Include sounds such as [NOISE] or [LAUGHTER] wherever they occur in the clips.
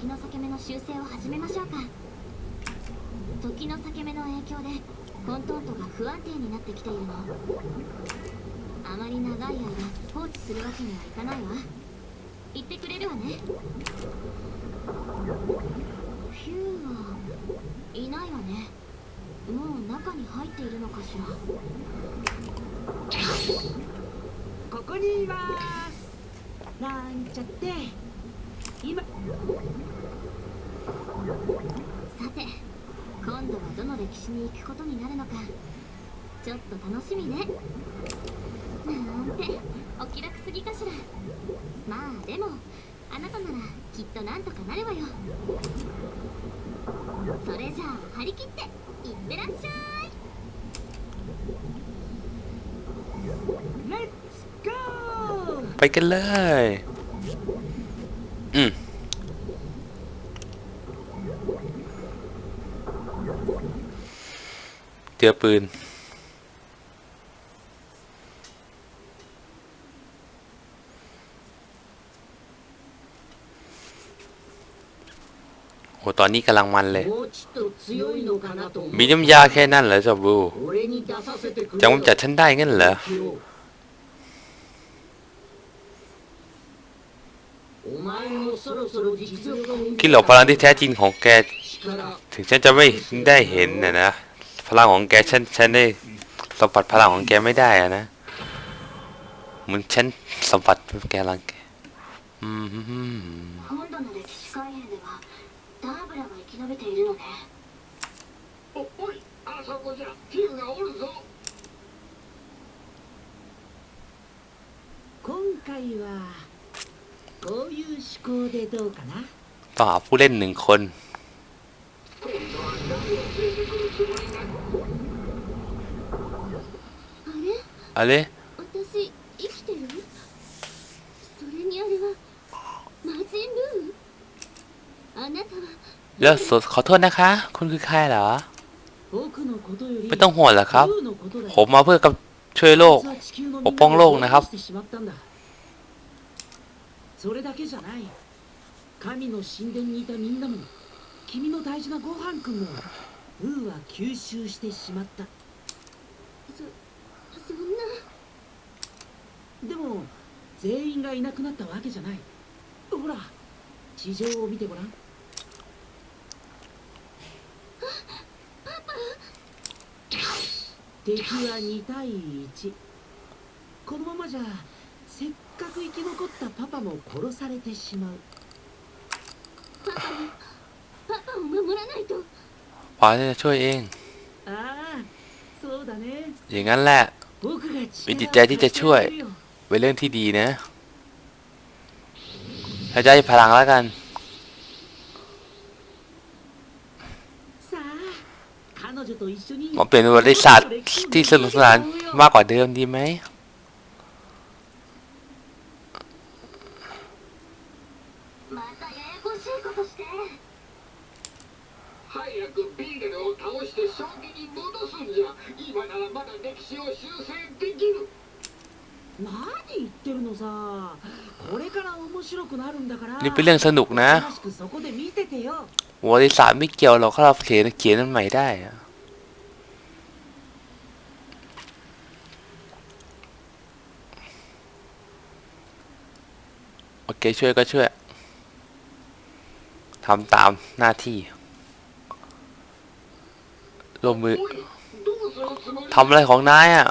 の時の裂け目の修正を始めましょうか。時の裂け目の影響でコントントが不安定になってきているの。あまり長い間放置するわけにはいかないわ。言ってくれるわね。ヒューはいないわね。もう中に入っているのかしら。ここにいます。なんちゃって。今さて今度はどの歴史に行くことになるのかちょっと楽しみねなんてお気楽すぎかしらまあでもあなたならきっとなんとかなるわよそれじゃあ張り切っていってらっしゃいレッツゴー ไปกันเลย อืม เจอปืน โอ้ตอนนี้กำลังมันเลย มีน้ำยาแค่นั้นเหรอจอบูจะกำจัดฉันได้งั้นเหรอคิดหลอกพลังที่แท้จริงของแก ถึงฉันจะไม่ได้เห็นนะนะ พลังของแกฉันฉันได้สัมผัสพลังของแกไม่ได้อะนะเหมือนฉันสัมผัสแกลังแกอืมต่อผู้เล่นหนึ่งคน Allez. Là, so, ขอโทษนะคะ คุณคือใครเหรอ ไม่ต้องห่วงหรอกครับ ผมมาเพื่อกับช่วยโลก ปกป้องโลกนะครับ神でも全員がいなくなったわけじゃないほら地上を見てごらん敵は2対1このままじゃせっかく生き残ったパパも殺されてしまうパパをパパを守らないと ขวาจะช่วยเอง ああそうだね อย่างนั้นแหละ 僕が มีจิตใจที่จะช่วย เป็นเรื่องที่ดีนะถ้าจะให้พลังแล้วกัน さあ彼女と一緒に มาเปลี่ยนเป็นบริษัทที่สนุกสนานมากกว่าเดิมดีไหม またややこしいことして早くビーレルを倒して正気に戻すんじゃ今ならまだ歴史を นี่เป็นเรื่องสนุกนะวอริสาไม่เกี่ยวเราก็เราเขียนเขียนมันใหม่ได้อะโอเคช่วยก็ช่วยทำตามหน้าที่ลงมือทำอะไรของนายอะ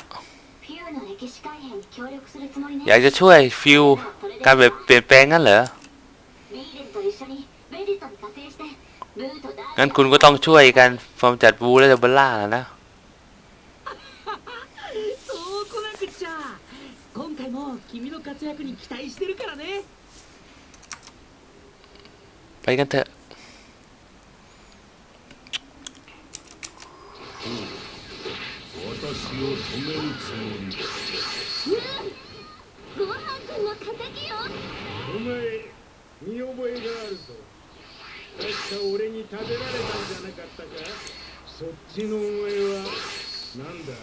อยากจะช่วยฟิวการเปลี่ยนแปลงงั้นเหรอ งั้นคุณก็ต้องช่วยกันฟอร์มจัดบูและเดบล่าแล้วนะ ไปกันเถอะ私を止めるつもり敵よ。お前見覚えがあるぞ。確か俺に食べられたんじゃなかったか。そっちのお前はなんだ？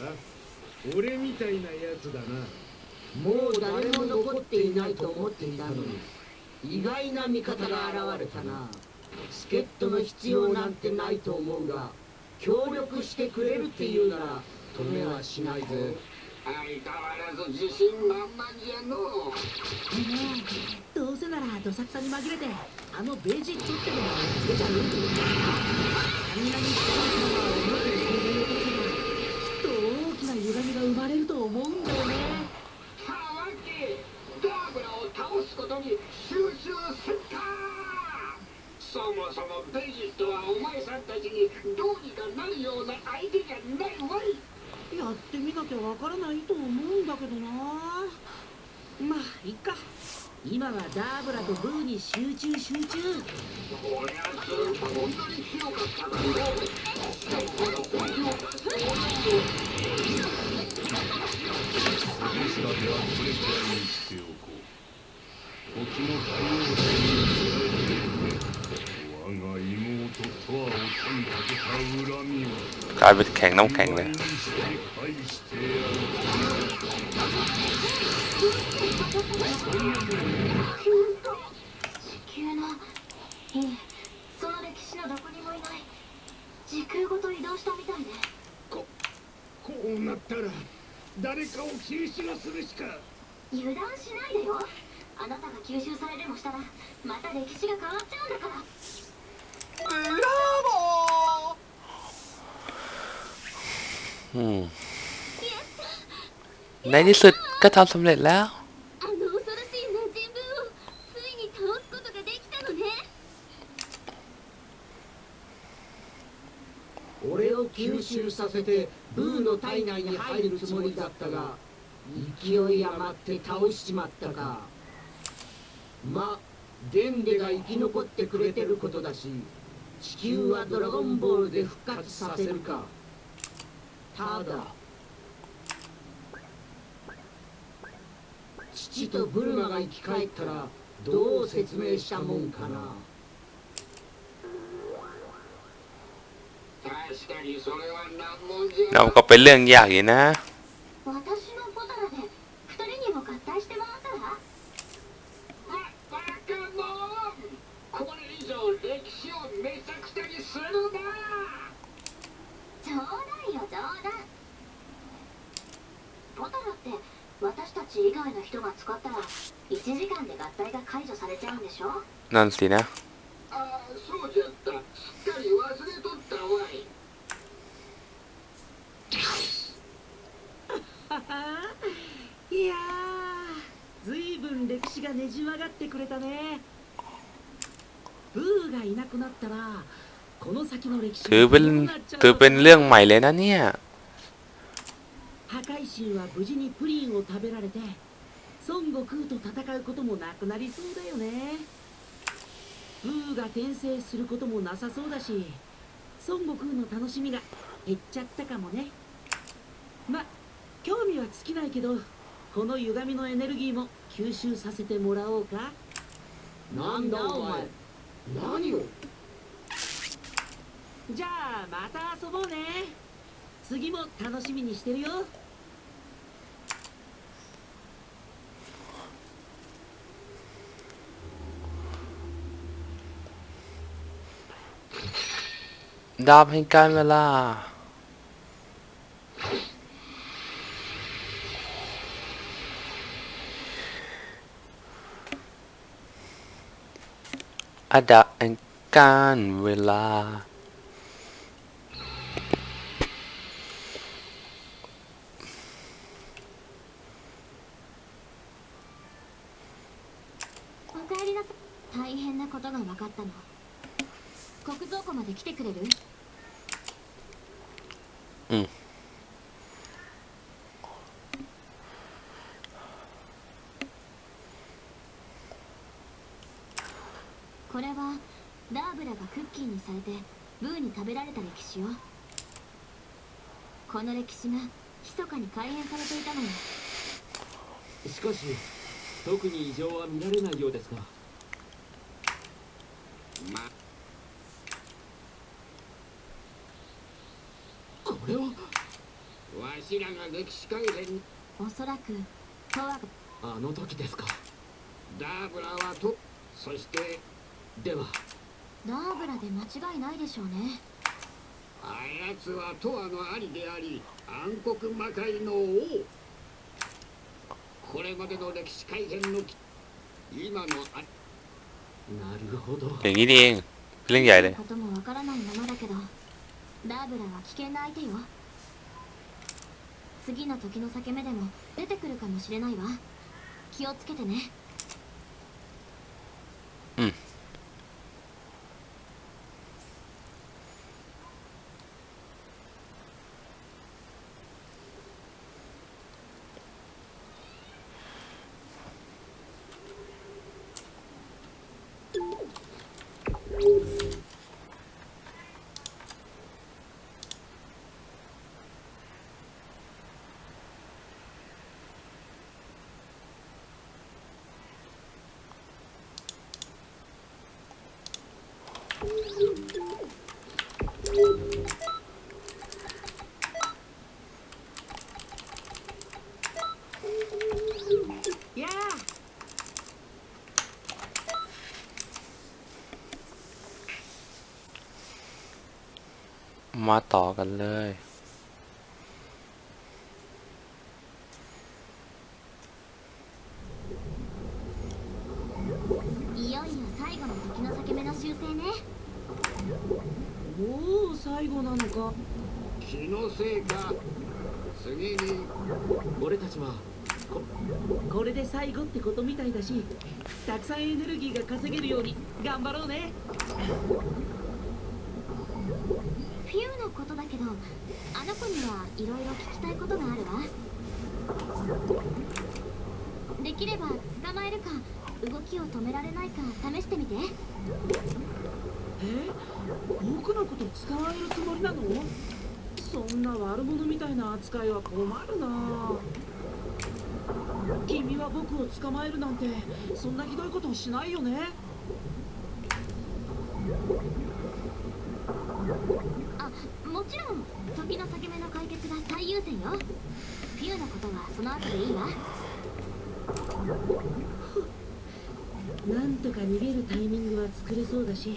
俺みたいなやつだな。もう誰も残っていないと思っていたのに意外な味方が現れたな。助っ人の必要なんてないと思うが協力してくれるっていうなら止めはしないぜ相変わらず自信満々じゃのう。どうせならどさくさに紛れてあのベジットってのもつけちゃう？あんなにきっと大きな歪みが生まれると思うんだよね。たわけダーブラを倒すことに集中せんか。そもそもベジットはお前さんたちにどうにかなるような相手じゃないわいやってみなきゃわからないと思うんだけどな。まあいいか。今はダーブラとブーに集中集中。こりゃずっとこんなに強かったのよしかもこの本気を出すと下ではこれくらいにしておこう時の対応に伝えて我が妹とはを手にかけた恨みを กลายเป็นแข็งน้ำแข็งเล 倍 ย にして返してやる地球のいえその歴史のどこにもいない時空ごと移動したみたいねこうなったら誰かを吸収するしか油断しないでよあなたが吸収されでもしたらまた歴史が変わっちゃうんだから อืม ในที่สุดก็ทำสำเร็จแล้ว あの恐ろしい魔人ブーをついに倒すことができたのね俺を吸収させてブーの体内に入るつもりだったが勢い余って倒しちまったかまデンデが生き残ってくれてることだし 地球はドラゴンボールで復活させるかただ父とブルマが生き返ったらどう説明したもんかな確かにそれは難問じゃ แล้วก็เป็นเรื่องยากอยู่นะ 私 外の人が使ったら1時間で合体が解除されちゃうんでしょ นั่นสินะ ああそうじゃったすっかり忘れとったわい[LAUGHS] いやーずいぶん歴史がねじ曲がってくれたねブーがいなくなったらこの先の歴史 ถือเป็น どうなっちゃうの ถือเป็นเรื่องใหม่เลยนะเนี่ย 破壊神は無事にプリンを食べられて 孫悟空と戦うこともなくなりそうだよね。ブーが転生することもなさそうだし孫悟空の楽しみが減っちゃったかもね。ま興味は尽きないけどこの歪みのエネルギーも吸収させてもらおうか。なんだお前何を？じゃあまた遊ぼうね。次も楽しみにしてるよ ดาบแห่งการเวลา อาดาบแห่งการเวลา おかえりなさい大変なことが分かったの国蔵庫 まで来てくれる？うん。これはダーブラがクッキーにされてブーに食べられた歴史よ。この歴史が密かに改変されていたのよ。しかし特に異常は見られないようですがまこれはわしらが歴史改変おそらくトワがあの時ですかダーブラはと そしてではダーブラで間違いないでしょうねあやつは永遠の兄であり暗黒魔界の王これまでの歴史改変のき今のあなるほど อย่างนี้นี่เองเรื่องใหญ่เลย こともわからないままだけどダーブラは危険な相手よ 次の時の裂け目でも出てくるかもしれないわ。気をつけてね。 มาต่อกันเลย いよいよ最後の時の裂け目の修正ね もう最後なのか。気のせいか。次に。俺たちはここれで最後ってことみたいだしたくさんエネルギーが稼げるように頑張ろうね。フィウのことだけどあの子にはいろいろ聞きたいことがあるわ。できれば捕まえるか動きを止められないか試してみてえ僕のこと捕まえるつもりなの？そんな悪者みたいな扱いは困るな。君は僕を捕まえるなんてそんなひどいことしないよね。あもちろん時の裂け目の解決が最優先よ。フィウのことはその後でいいわ。なんとか逃げるタイミングは作れそうだし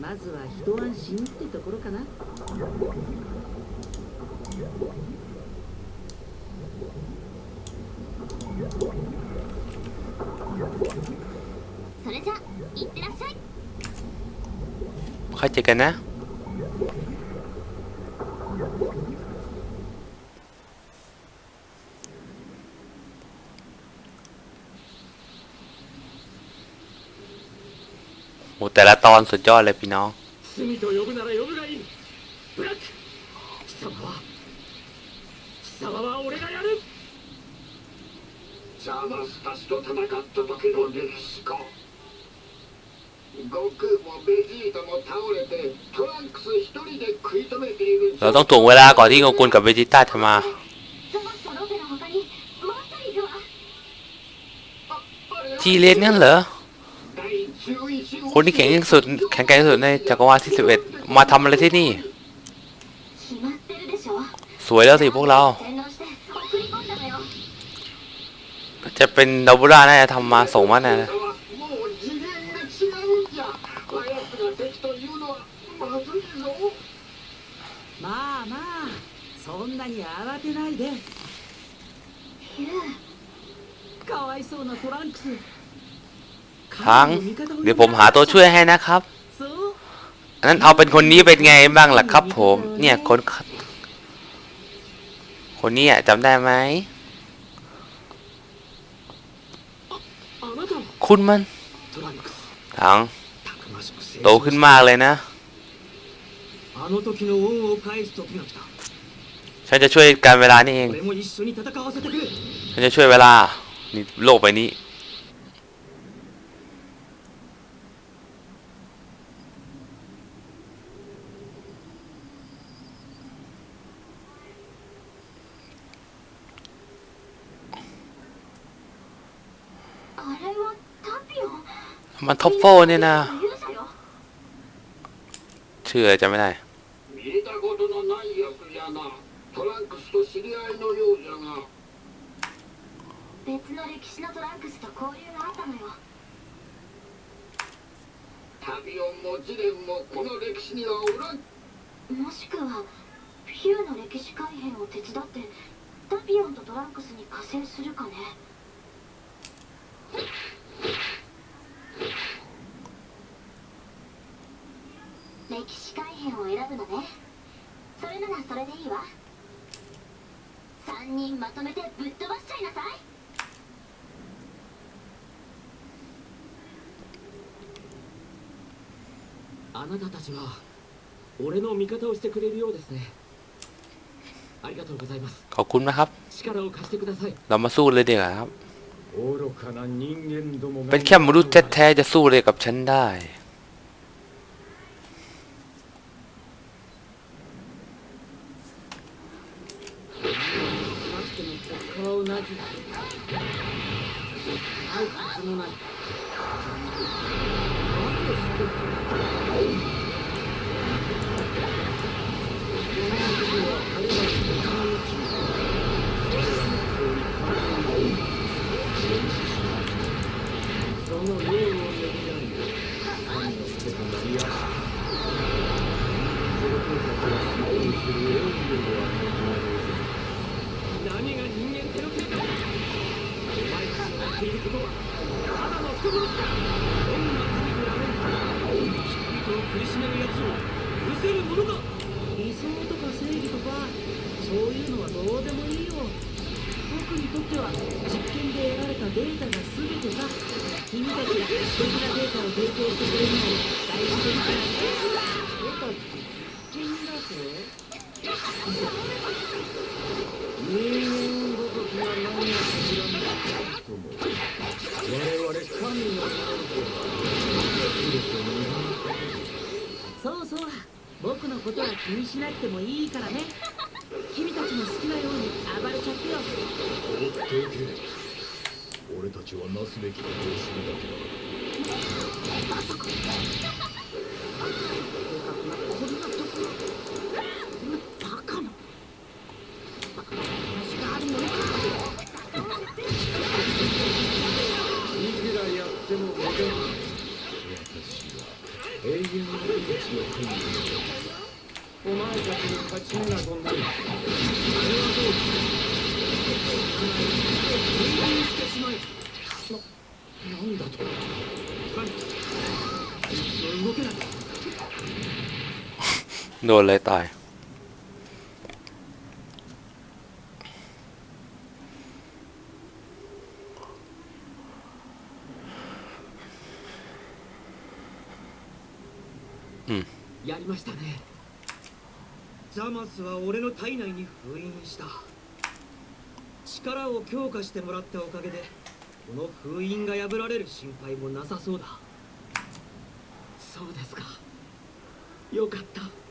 まずは一安心ってところかな。それじゃ、いってらっしゃい。帰っていかな。 โหแต่ละตอนสุดยอดเลยพี่น้อง 罪と呼ぶなら呼ぶがいいブラック貴様は貴様は俺がやるザマスたちと戦った時の歴史か悟空もベジータも倒れてトランクス一人で食い止めている เราต้องถ่วงเวลาก่อนที่โงกุลกับเวจิต้าจะมา ザマスとロペの他にもう一人いるわทีเลนนั่นเหรอ 第11号 คนที่แข็งที่สุด แข็งแกร่งที่สุดในจักรวาลที่สิบเอ็ดมาทำอะไรที่นี่ 決まってるでしょ สวยแล้วสิพวกเรา 洗脳して送り込んだのよ จะเป็นดับเบิลล่าน่าจะทำมาส่งมาแน่นะ もう次元が違うんじゃあやつが敵というのはまずいぞまあまあそんなに慌てないでフィウかわいそうなトランクス ทั้ง เดี๋ยวผมหาตัวช่วยให้นะครับนนั้นเอาเป็นคนนี้เป็นไงบ้างล่ะครับ ผม เนี่ยคน คนนี้อะจำได้ไหมคุณมันทังโตขึ้นมากเลยนะฉันจะช่วยการเวลานี่เอง ฉันจะช่วยเวลา นี่โลกไปนี้ มันท็อปโฟเนี่ยนะ 勇者よ ชื่ออะไรจำไม่ได้ 見たことのないやつじゃなトランクスと知り合いのようじゃが別の歴史のトランクスと交流があったのよ 旅をも試練もこの歴史にはおらんもしくはヒューの歴史改変を手伝ってタピオンとトランクスに加勢するかね 歴史改変を選ぶのねそれならそれでいいわ3人まとめてぶっ飛ばしちゃいなさいあなたたちは俺の味方をしてくれるようですねありがとうございます ขอบคุณนะครับ 力を貸してください เรามาสู้เลยดีกว่าครับ 愚かな人間どもが เป็นแค่มนุษย์แท้ๆจะสู้เลยกับฉันได้ そうそう。僕のことは気にしなくてもいいからね。君たちの好きなように暴れちゃってよ。放っておけ俺たちはなすべきことをするだけだ。こんな โดนเลยตาย やりましたねザマスは俺の体内に封印した力を強化してもらったおかげでこの封印が破られる心配もなさそうだそうですかよかったトランクス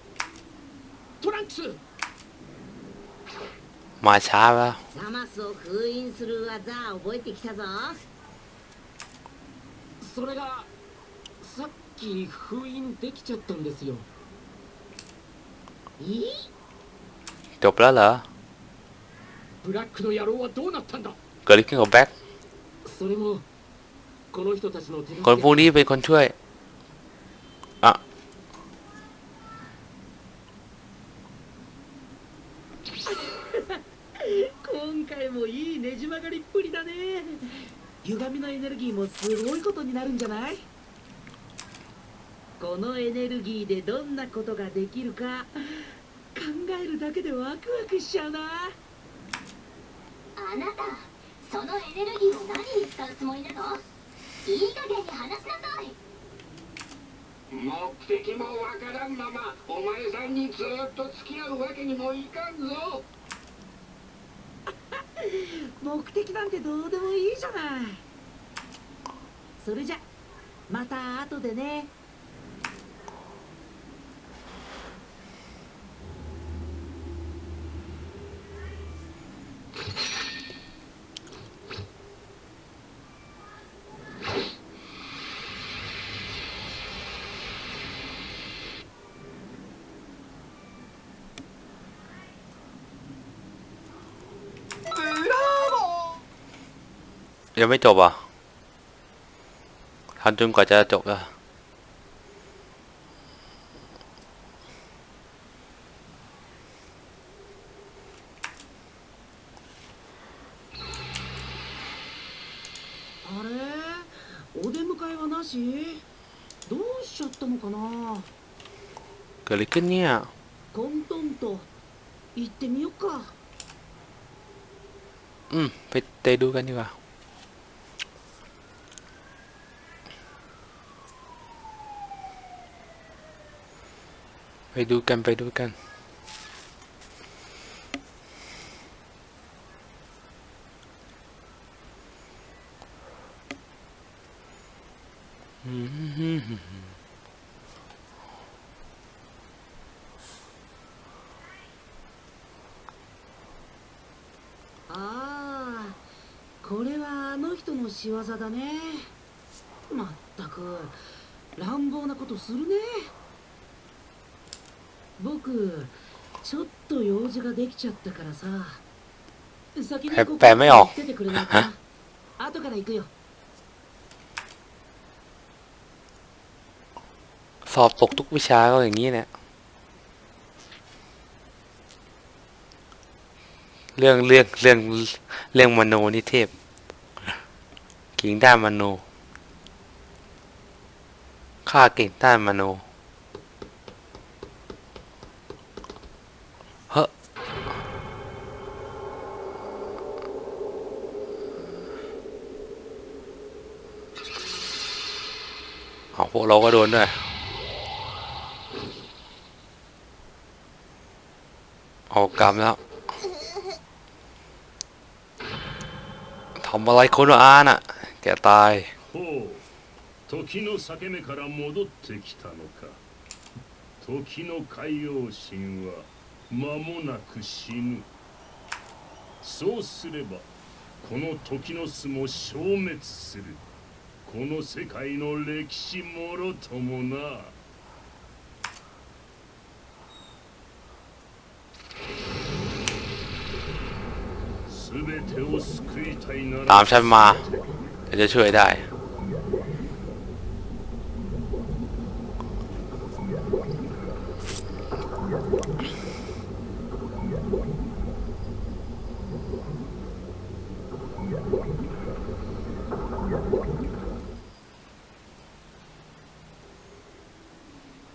มาช้าแล้ว ザマスを封印する技覚えてきたぞそれがさっき封印できちゃったんですよいい จบแล้วเหรอ ブラックの野郎はどうなったんだ เกิดอะไรขึ้นกับแบ็ค それもこの人たちの手助 คนพวก け นี้เป็นคนช่วย 歪みのエネルギーもすごいことになるんじゃない？このエネルギーでどんなことができるか考えるだけでワクワクしちゃうな。あなたそのエネルギーを何に使うつもりなの？いい加減に話しなさい。目的もわからんままお前さんにずっと付き合うわけにもいかんぞ目的なんてどうでもいいじゃない。それじゃまた後でね。 ยังไม่จบอะทันจนกว่าจะจบแล้วเกิดอะไรขึ้นเนี่ยอืม ไปเตะดูกันดีกว่า ไปดูกันไปดูกัน ああこれはあの人の仕業だねまったく乱暴なことするね 僕ちょっと用事ができちゃったからさ先にえここแปลไม่ออก 来ててくれないかな後から行くよ สอบตกทุกวิชาก็อย่างนี้เนี่ย เรื่องเรื่องเรื่องเรื่องมโนนิเทพกิ่งด้านมโนข้าเก่งด้านมโน ออกกรรมแล้ว ทำอะไรคนอาน่ะ แกตาย ほう時の裂け目から戻ってきたのか時の海洋神は間もなく死ぬそうすればこの時の巣も消滅するこの世界の歴史もろともな ตามฉันมาจะช่วยได้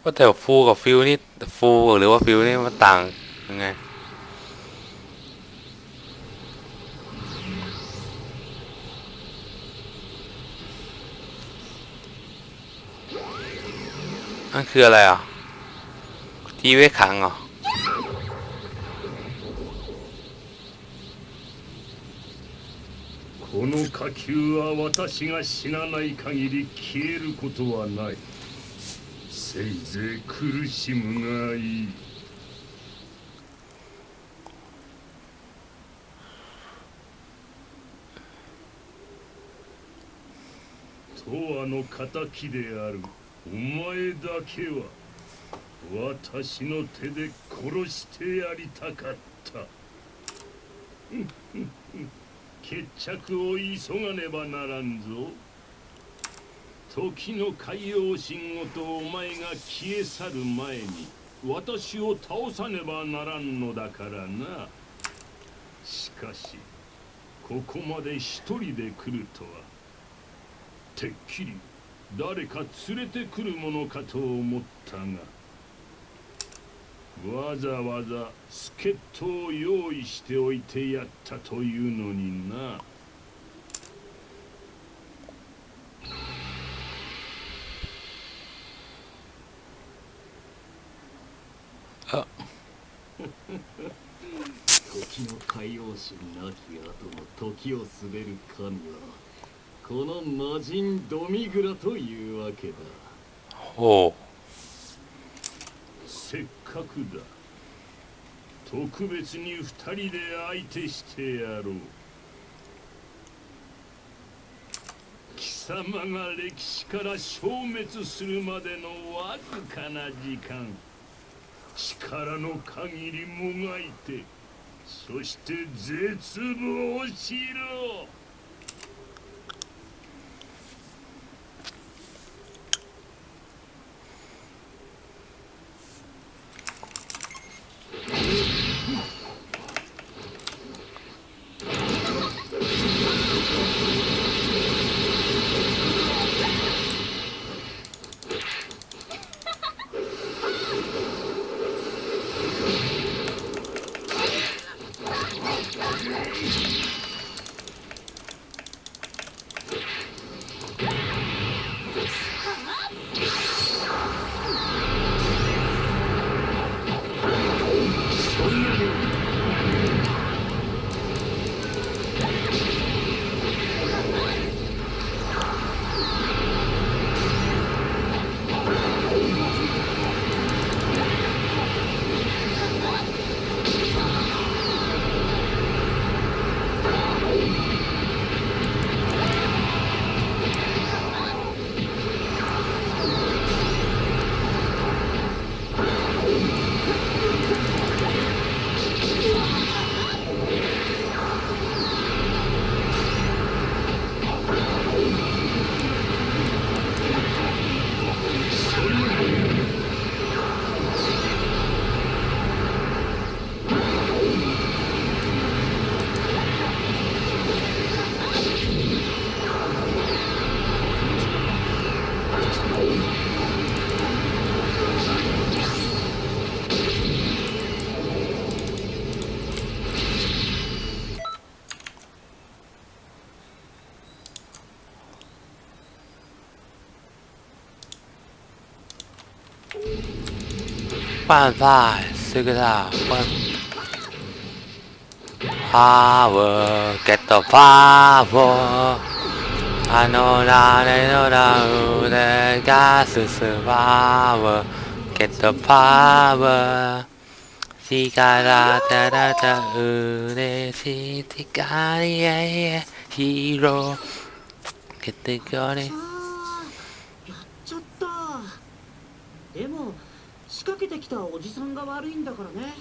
ว่าแต่ฟูกับฟิวนี่ฟูหรือว่าฟิวนี่มันต่างยังไง นั่นคืออะไรอ่ะ ที่ไว้ขังเหรอ この火球は私が死なない限り消えることはないせいぜい苦しむがいい永遠の敵である お前だけは私の手で殺してやりたかった。[LAUGHS] 決着を急がねばならんぞ。時の海洋神ごとお前が消え去る前に私を倒さねばならんのだからな。しかしここまで一人で来るとはてっきり誰か連れてくるものかと思ったがわざわざ助っ人を用意しておいてやったというのにな。あ [LAUGHS] 時の海洋神なき後の時を滑る神はこの魔人ドミグラというわけだ。โอ้せっかくだ。特別に二人で相手してやろう。貴様が歴史から消滅するまでのわずかな時間。力の限りもがいてそして絶望しろ「办法，这个啦，我 power get the power。あのラレのラ腕が進まう Get the power 力たらた嬉しい光へ広げてくれやっちゃったでも仕掛けてきたおじさんが悪いんだからね。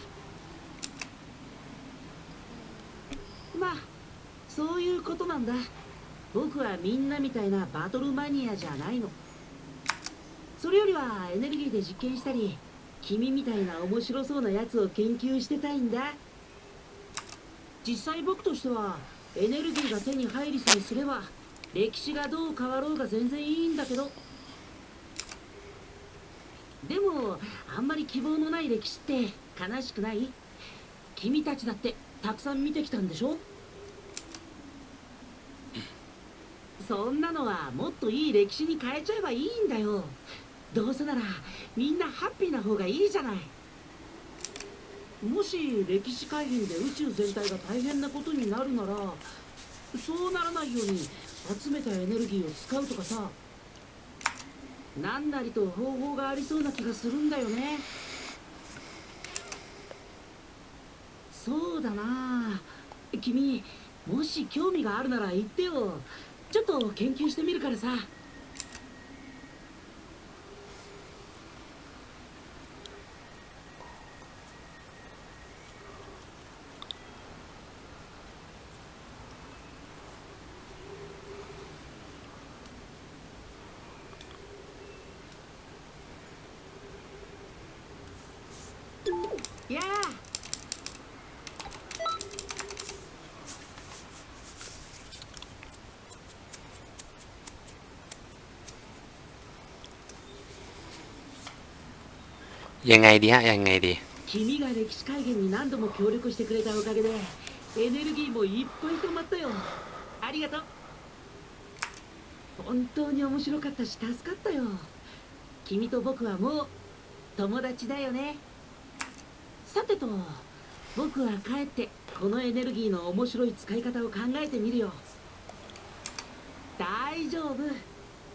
まあそういうことなんだ。僕はみんなみたいなバトルマニアじゃないの。それよりはエネルギーで実験したり君みたいな面白そうなやつを研究してたいんだ。実際僕としてはエネルギーが手に入りさえすれば歴史がどう変わろうが全然いいんだけど。でもあんまり希望のない歴史って悲しくない？君たちだってたくさん見てきたんでしょ？そんなのはもっといい歴史に変えちゃえばいいんだよ。どうせならみんなハッピーな方がいいじゃない。もし歴史改変で宇宙全体が大変なことになるならそうならないように集めたエネルギーを使うとかさ。何なりと方法がありそうな気がするんだよね。そうだな。君もし興味があるなら言ってよ。ちょっと研究してみるからさやあยังไงดีฮะยังไงดี 君が歴史改元に何度も協力してくれたおかげでエネルギーもいっぱい溜まったよありがとう本当に面白かったし助かったよ君と僕はもう友達だよねさてと僕は帰ってこのエネルギーの面白い使い方を考えてみるよ大丈夫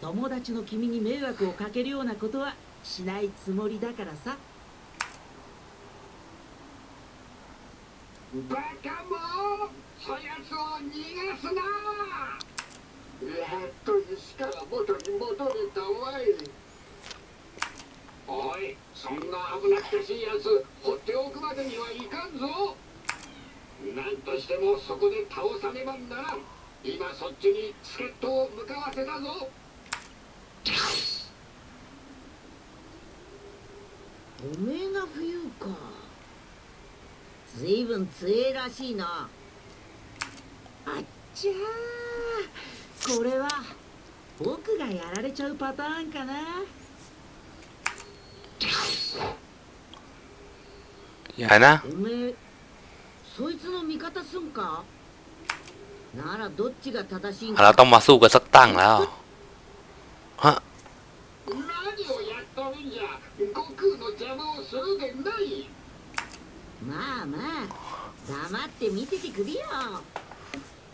友達の君に迷惑をかけるようなことはしないつもりだからさ バカもそやつを逃がすなやっと石から元に戻れたわいおいそんな危なっかしいやつ放っておくまでにはいかんぞ。なんとしてもそこで倒さねばならん。今そっちに助っ人を向かわせたぞ。おめえが冬か。ずいぶん強えらしいなあっちゃーこれは僕がやられちゃうパターンかなอย่านะ おめえそいつの味方すんかならどっちが正しいん เรา か ต้องมาสู้กันสักตั้งแล้วฮะ 何をやっとるんじゃ悟空の邪魔をするでない まあまあ黙って見ててくれよ。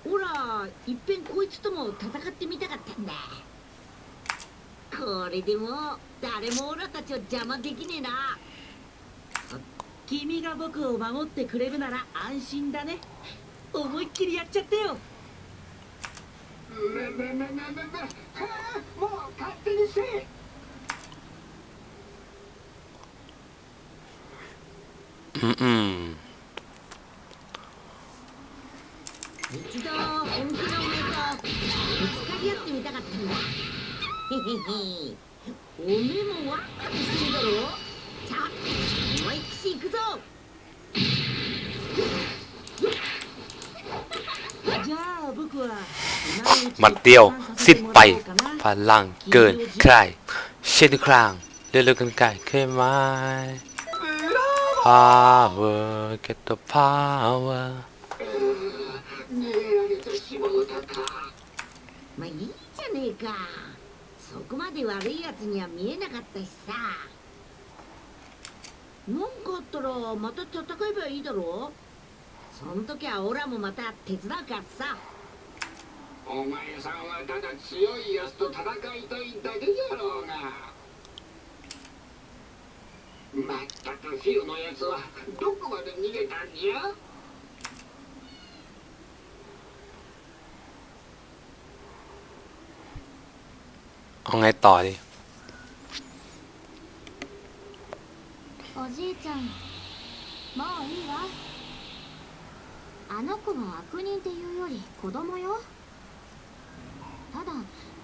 ほらいっぺんこいつとも戦ってみたかったんだ。これでも誰もオラたちを邪魔できねえな。君が僕を守ってくれるなら安心だね。思いっきりやっちゃってよ。もう勝手にせえってみたかったんだへへへおめえもワクワクしてるだろさあ思いっきし行くぞじゃあ僕は หมัดเดียวสิ้นไปพลังเกินใครเช่นครางเร็วๆกันไกลเคยไหม power get the power まあいいじゃねえか。そこまで悪いやつには見えなかったしさ。なんかあったらまた戦えばいいだろその時はオラもまた手伝うからさ。お前さんはただ強い奴と戦いたいだけじゃろうが。まったくフィルのやつはどこまで逃げたんじゃ？ เอาไงต่อดิ おじいちゃんもういいわあの子は悪人っていうより子供よただ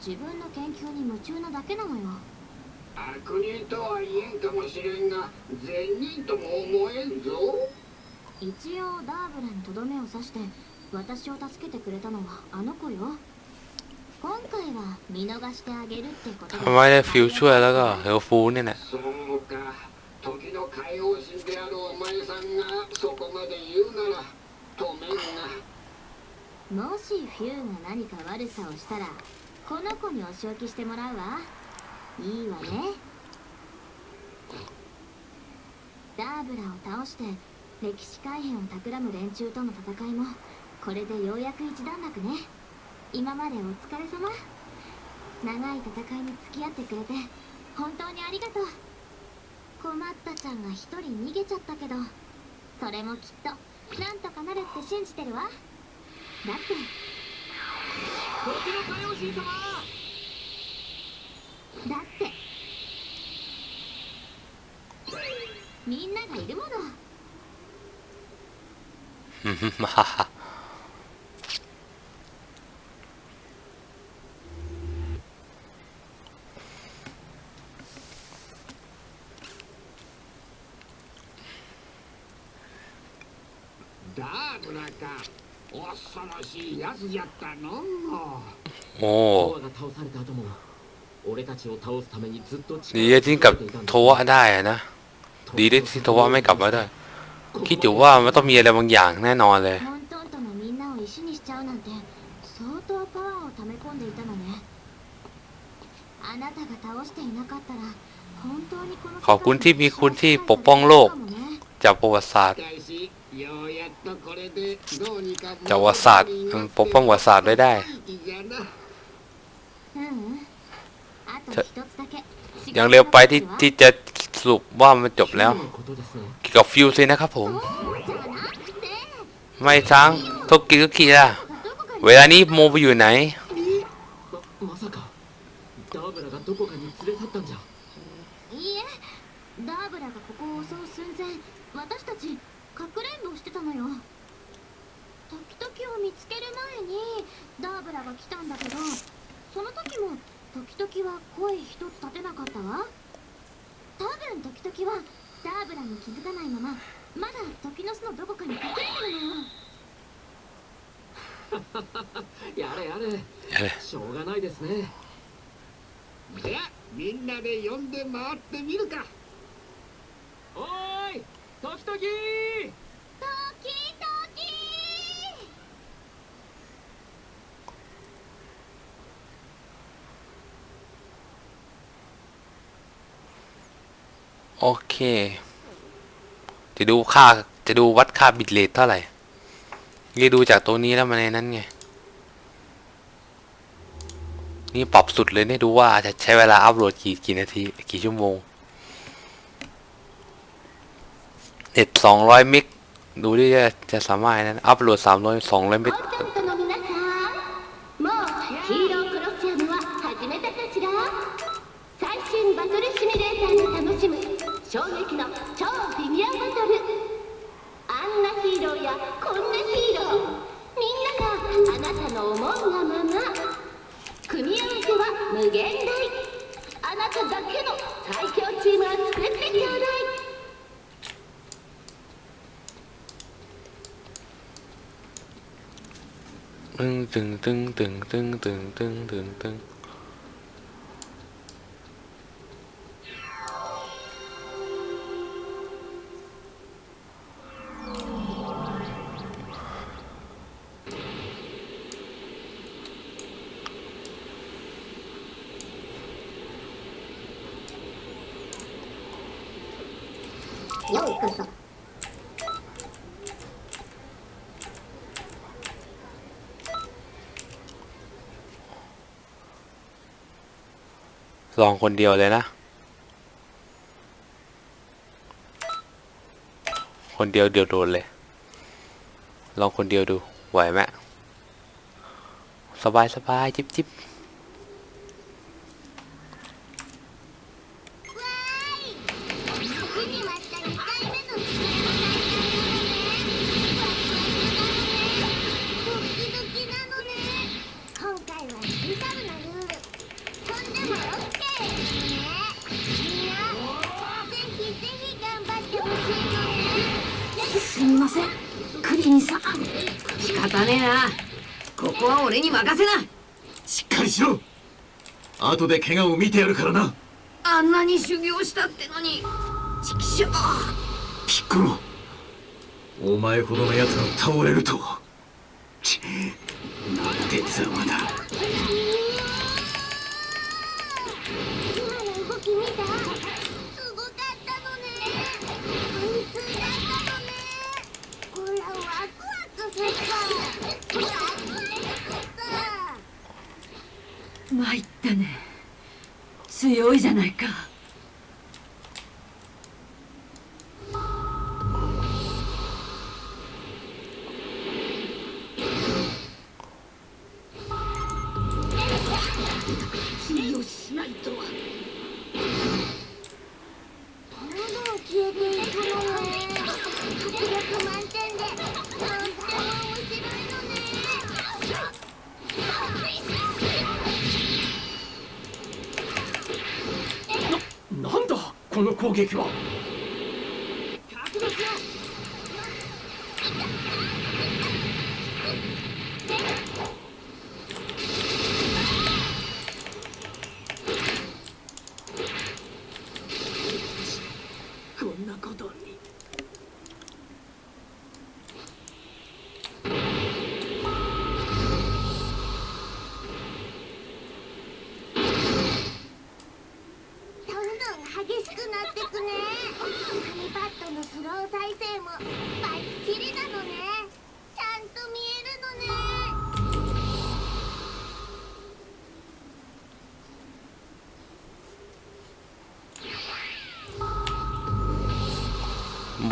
自分の研究に夢中なだけなのよ悪人とは言えんかもしれんが善人とも思えんぞ一応ダーブラにとどめを刺して私を助けてくれたのはあの子よ ทำไมได้ฟิวช่วยแล้วก็เฮลฟูเนี่ยแหละ そうか時の海王神であるお前さんがそこまで言うなら止めんがもしフューが何か悪さをしたらこの子にお仕置きしてもらうわいいわねダーブラを倒して歴史改変を企む連中との戦いもこれでようやく一段落ね 今までお疲れ様。長い戦いに付き合ってくれて本当にありがとう。困ったちゃんが一人逃げちゃったけどそれもきっとなんとかなるって信じてるわ。だって。時の海王神様。だって。みんながいるもの。ฮ่า ฮ่า ダーブラか恐ろしいやつじゃったの โอ้ ノアが倒された後も俺たちを倒すためにずっと ดีที่กลับโทวะได้อะนะ ดีที่ที่โทวะไม่กลับมาได้ คิดอยู่ว่ามันต้องมีอะไรบางอย่างแน่นอนเลย トントンとのみんなを石にしちゃうなんて相当パワーを溜め込んでいたのねあなたが倒していなかったら本当にこの世界 ขอบคุณที่มีคุณที่ปกป้องโลก かもね จากประวัติศาสตร์ จาวศาสตร์ปกป้องวศาสตร์ไว้ได้ยังเร็วไปที่ที่จะสุบว่ามันจบแล้วกี่กับฟิวซินะครับผม ไม่ช้างทกกิก็กีล่ะเวลานี้โมไปอยู่ไหน に気づかないまままだ時の巣のどこかに隠れてるのよ[LAUGHS] やれやれやれしょうがないですねじゃあみんなで呼んで回ってみるかおーい時々トキトキ โอเค จะดูค่าจะดูวัดค่าบิตเรทเท่าไหร่นี่ดูจากตัวนี้แล้วมันในนั้นไง นี่ปรับสุดเลยเนี่ยดูว่าจะใช้เวลาอัพโหลดกี่กี่นาที กี่ชั่วโมงเน็ตสองร้อยมิก ดูดิจะจะสามารถนั้นอัพโหลดสามร้อยสองร้อยมิก トだけの最強チームを作ってちょうだい噔噔噔噔噔噔噔噔。 ลองคนเดียวเลยนะ คนเดียวเดียวโดนเลย ลองคนเดียวดูไหวไหมสบายสบายจิบจิบ 仕方ねえな。ここは俺に任せな。しっかりしろ。後で怪我を見てやるからな。あんなに修行したってのに。畜生ピッコロ。お前ほどの奴が倒れるとは。ちなんてざまだ今の動き見たすごかったのね本数だったのねほらワクワクすったワクワクした参ったね。強いじゃないか。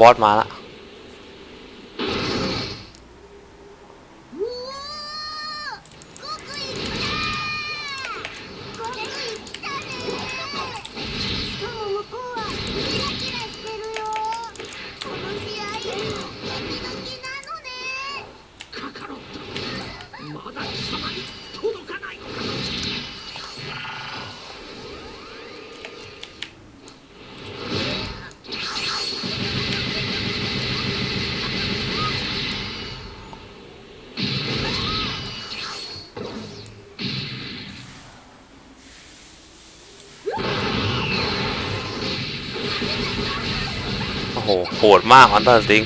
บอสมาละ โอ้โหโหดมากมอนเตอร์สติง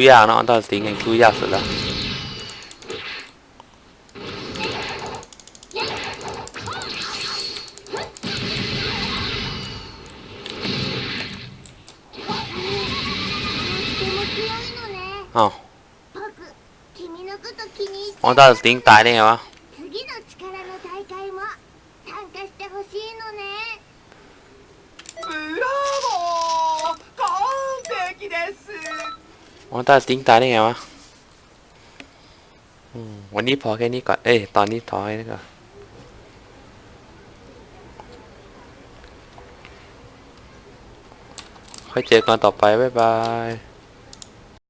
Qia nó ta tính thành Qia sự ra Ờ Ông ta tính tái đây hả? ตอร์สติงตายได้ไงวะวันนี้พอแค่นี้ก่อน เอ้ย ตอนนี้พอแค่นี้ก่อนค่อยเจอกันต่อไป บ๊ายบาย